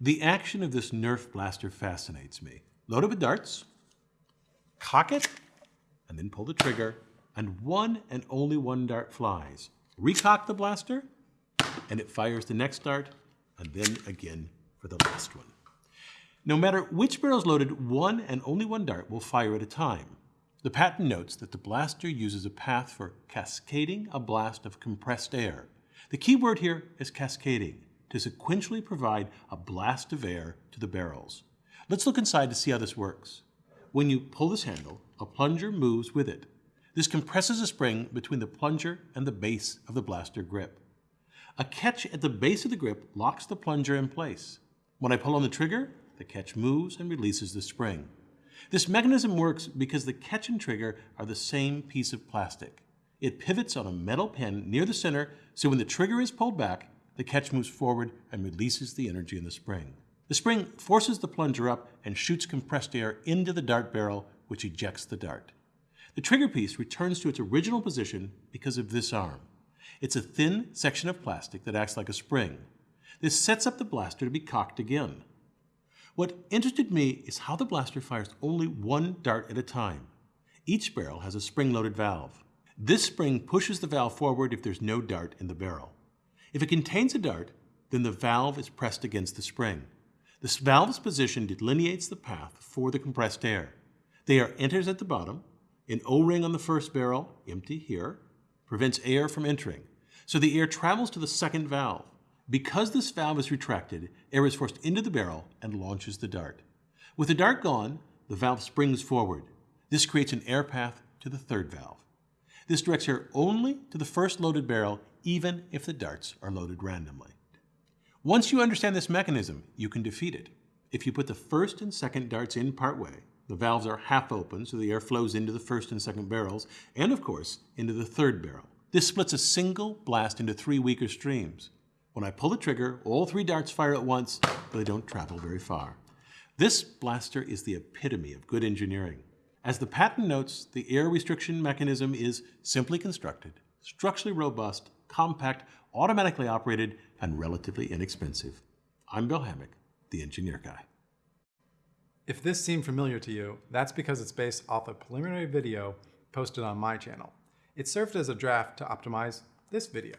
The action of this Nerf blaster fascinates me. Load it with darts, cock it, and then pull the trigger, and one and only one dart flies. Recock the blaster, and it fires the next dart, and then again for the last one. No matter which barrel is loaded, one and only one dart will fire at a time. The patent notes that the blaster uses a path for cascading a blast of compressed air. The key word here is cascading, to sequentially provide a blast of air to the barrels. Let's look inside to see how this works. When you pull this handle, a plunger moves with it. This compresses a spring between the plunger and the base of the blaster grip. A catch at the base of the grip locks the plunger in place. When I pull on the trigger, the catch moves and releases the spring. This mechanism works because the catch and trigger are the same piece of plastic. It pivots on a metal pin near the center, so when the trigger is pulled back, the catch moves forward and releases the energy in the spring. The spring forces the plunger up and shoots compressed air into the dart barrel, which ejects the dart. The trigger piece returns to its original position because of this arm. It's a thin section of plastic that acts like a spring. This sets up the blaster to be cocked again. What interested me is how the blaster fires only one dart at a time. Each barrel has a spring-loaded valve. This spring pushes the valve forward if there's no dart in the barrel. If it contains a dart, then the valve is pressed against the spring. This valve's position delineates the path for the compressed air. The air enters at the bottom. An O-ring on the first barrel, empty here, prevents air from entering. So the air travels to the second valve. Because this valve is retracted, air is forced into the barrel and launches the dart. With the dart gone, the valve springs forward. This creates an air path to the third valve. This directs air only to the first loaded barrel, even if the darts are loaded randomly. Once you understand this mechanism, you can defeat it. If you put the first and second darts in partway, the valves are half open so the air flows into the first and second barrels, and of course, into the third barrel. This splits a single blast into three weaker streams. When I pull the trigger, all three darts fire at once, but they don't travel very far. This blaster is the epitome of good engineering. As the patent notes, the air restriction mechanism is simply constructed, structurally robust, compact, automatically operated, and relatively inexpensive. I'm Bill Hammack, the Engineer Guy. If this seemed familiar to you, that's because it's based off a preliminary video posted on my channel. It served as a draft to optimize this video.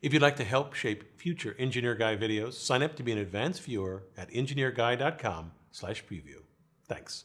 If you'd like to help shape future Engineer Guy videos, sign up to be an advanced viewer at engineerguy.com slash preview. Thanks.